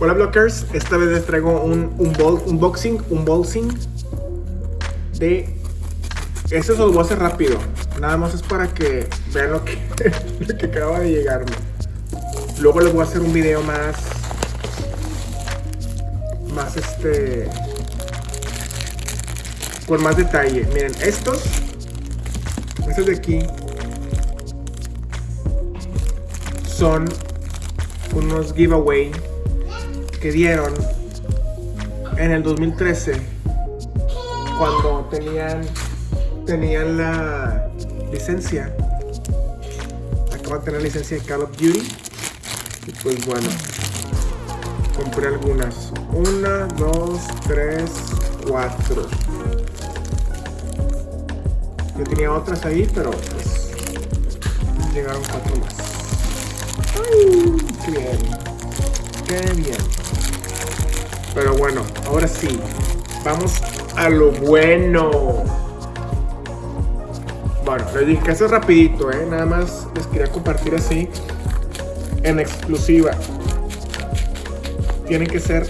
Hola blockers, esta vez les traigo un, un unboxing, unboxing de... Eso se lo voy a hacer rápido, nada más es para que vean lo que, lo que acaba de llegarme. Luego les voy a hacer un video más... Más este... Con más detalle. Miren, estos... Estos de aquí... Son unos giveaway que dieron en el 2013 cuando tenían tenían la licencia. Acaban de tener licencia de Call of Duty. Y pues bueno compré algunas. Una, dos, tres, cuatro. Yo tenía otras ahí pero pues llegaron cuatro más. Ay, qué bien qué bien pero bueno, ahora sí, vamos a lo bueno. Bueno, les dije que eso rapidito, ¿eh? Nada más les quería compartir así, en exclusiva. Tienen que ser...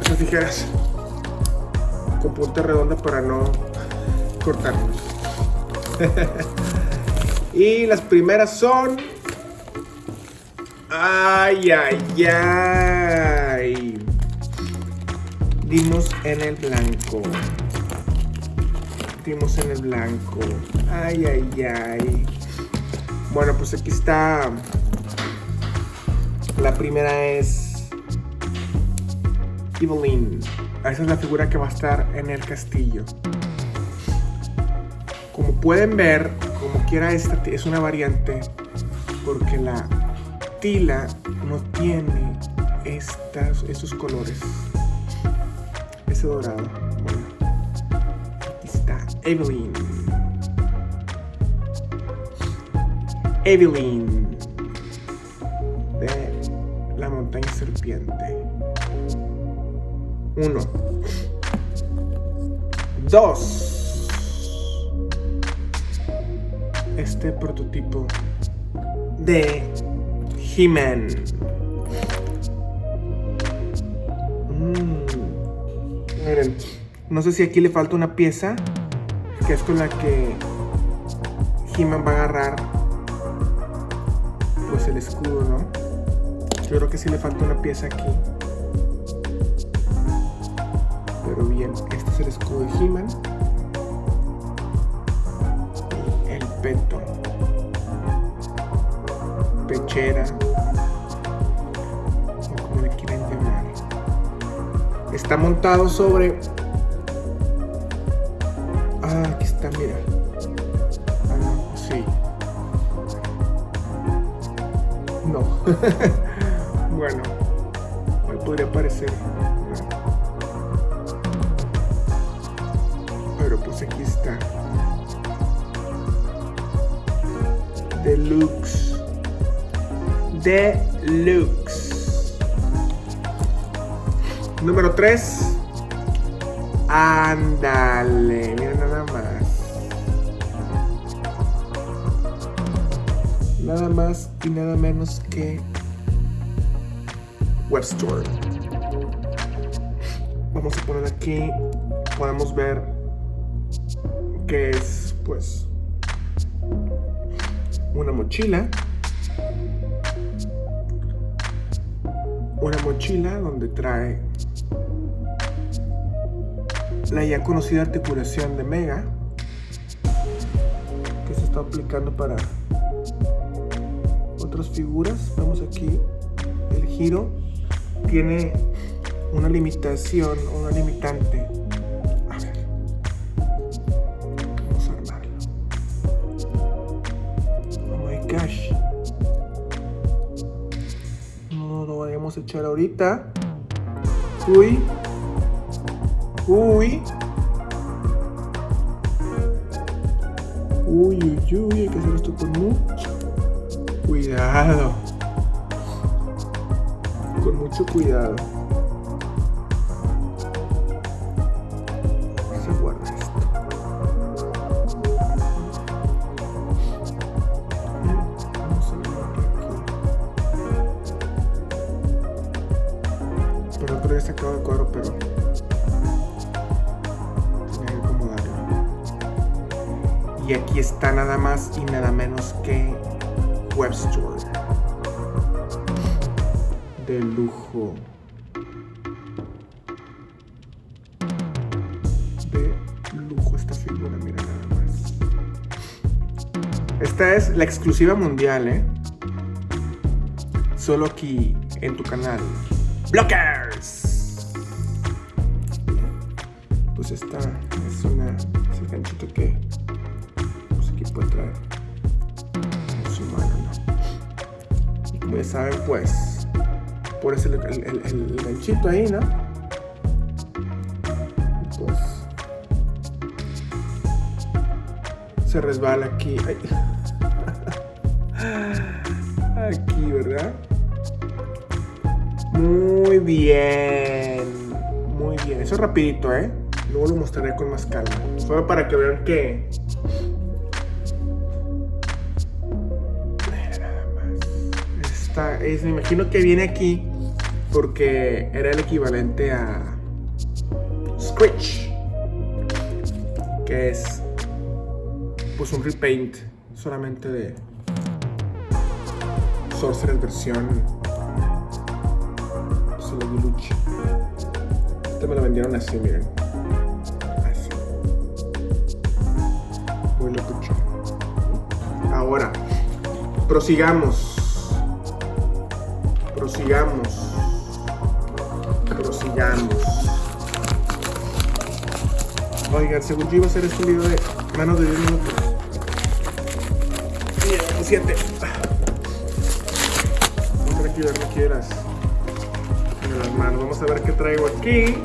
Esas tijeras con punta redonda para no cortarnos. y las primeras son Ay, ay, ay. Dimos en el blanco. Dimos en el blanco. Ay, ay, ay. Bueno, pues aquí está. La primera es Evelyn. Esa es la figura que va a estar en el castillo. Como pueden ver, como quiera esta es una variante porque la Tila no tiene estas, estos colores. Ese dorado. Está Evelyn. Evelyn de la montaña serpiente. Uno. Dos. Este prototipo de He-Man. Mm. Miren, no sé si aquí le falta una pieza, que es con la que He-Man va a agarrar pues el escudo, ¿no? Yo creo que sí le falta una pieza aquí. Pero bien, este es el escudo de He-Man. El peto pechera o como le quieren llamar. Está montado sobre ah aquí está mira. Ah no sí. No. Bueno podría parecer. Pero pues aquí está. Deluxe Deluxe. Número 3. Ándale, mira nada más. Nada más y nada menos que Web Store. Vamos a poner aquí, podemos ver que es pues una mochila una mochila donde trae la ya conocida articulación de Mega que se está aplicando para otras figuras. Vemos aquí el giro tiene una limitación, una limitante. Echar ahorita. Uy. Uy. Uy, uy, uy, hay que hacer esto con mucho cuidado. Con mucho cuidado. Había sacado el cuadro, pero tenía que acomodarlo. Y aquí está nada más y nada menos que Web Store. De lujo. De lujo esta figura, mira nada más. Esta es la exclusiva mundial, ¿eh? Solo aquí en tu canal. Blockers. Esta es una es el ganchito que pues aquí puede traer en su mano, ¿no? Y como ya saben, pues por el, el, el, el ganchito ahí, ¿no? Pues se resbala aquí. Aquí, ¿verdad? Muy bien. Muy bien. Eso es rapidito, ¿eh? Luego lo mostraré con más calma. Solo para que vean que... Nada. Esta es, me imagino que viene aquí porque era el equivalente a Scratch. Que es pues un repaint solamente de Sorcerer versión Lucha. Este me lo vendieron así, miren. Muy locucho. Ahora, prosigamos. Prosigamos. Prosigamos. Oigan, según yo iba a hacer este video de menos de 10 minutos. 7. No aquí, ver, no quieras las manos. Vamos a ver qué traigo aquí.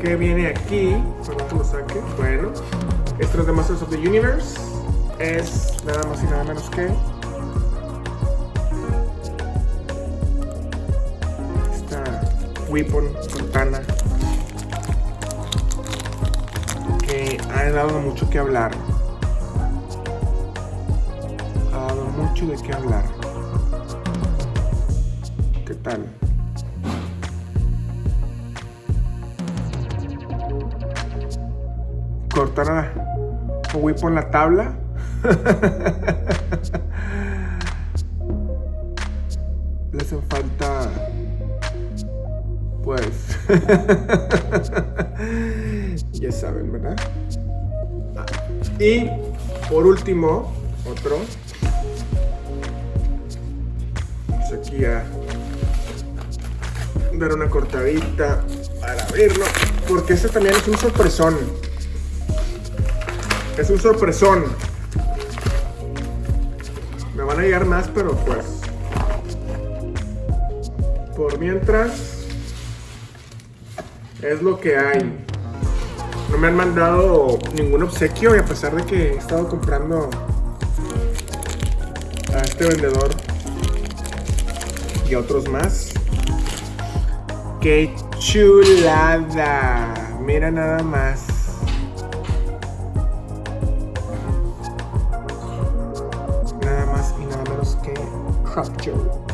¿Qué viene aquí? Para que lo saque. Bueno, esto es de Masters of the Universe. Es nada más y nada menos que. Esta Weapon Fontana. Que ha dado mucho que hablar. Ha dado mucho de qué hablar. ¿Qué tal? Cortar a Whip en la tabla. Le falta. Pues. ya saben, ¿verdad? Y por último, otro. Pues aquí ya dar una cortadita para abrirlo. Porque este también es un sorpresón. Es un sorpresón. Me van a llegar más, pero pues. Por mientras. Es lo que hay. No me han mandado ningún obsequio y a pesar de que he estado comprando a este vendedor y a otros más. ¡Qué chulada! Mira nada más. Khrushchev.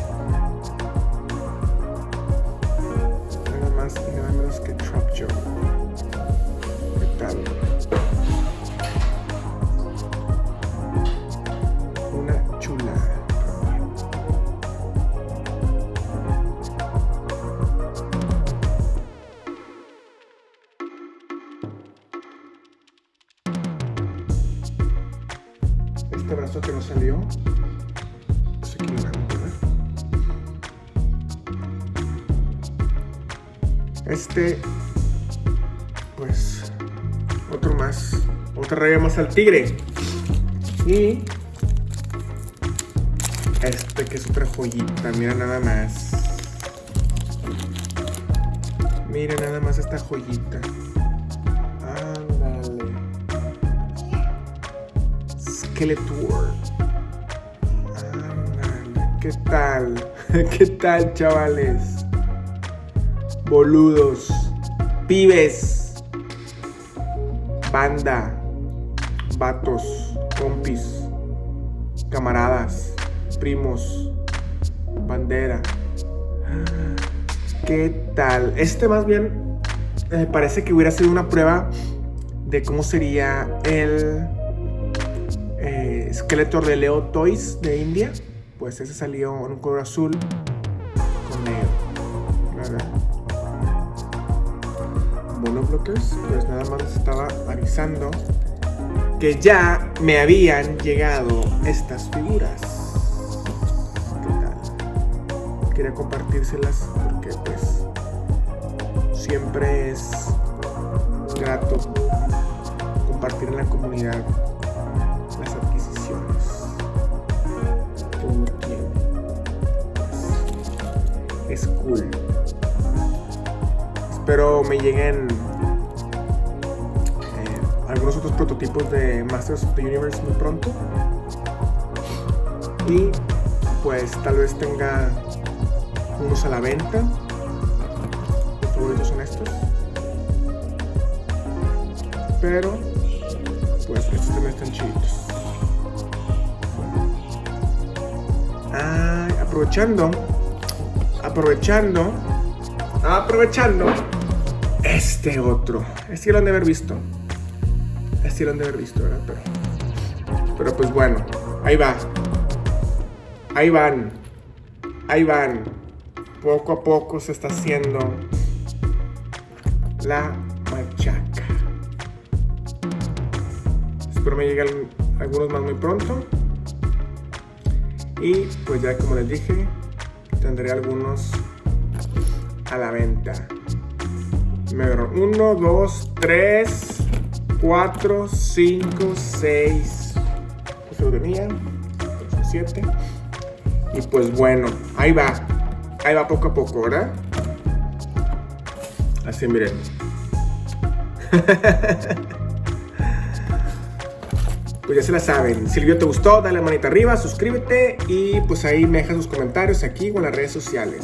Este, pues, otro más, otra raya más al tigre. Y este que es otra joyita, mira nada más. Mira nada más esta joyita. Ándale. Skeletor. Ándale. ¿Qué tal? ¿Qué tal, chavales? Boludos. Pibes. Banda. Vatos. Compis. Camaradas. Primos. Bandera. ¿Qué tal? Este más bien eh, parece que hubiera sido una prueba de cómo sería el eh, esqueleto de Leo Toys de India. Pues ese salió en un color azul con negro. Bueno, bloques, pues nada más estaba avisando que ya me habían llegado estas figuras. ¿Qué tal? Quería compartírselas porque pues siempre es grato compartir en la comunidad las adquisiciones que uno tiene. Es cool. Espero me lleguen algunos otros prototipos de Masters of the Universe muy pronto. Y pues tal vez tenga unos a la venta. Mis favoritos son estos. Pero pues estos también están chiditos. Ah, aprovechando, aprovechando, aprovechando este otro. Este lo han de haber visto. Han de haber visto. Pero, pero pues bueno, ahí va. Ahí van. Ahí van. Poco a poco se está haciendo la machaca. Espero me lleguen algunos más muy pronto. Y pues ya como les dije, tendré algunos a la venta. Me uno, dos, tres, cuatro, cinco, seis. Pues lo tenía. Siete. Y pues bueno, ahí va. Ahí va poco a poco, ¿verdad? Así miren. pues ya se la saben. Si el video te gustó, dale manita arriba, suscríbete y pues ahí me dejas sus comentarios aquí o en las redes sociales.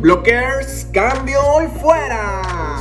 Blockers, cambio y fuera.